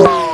Oh.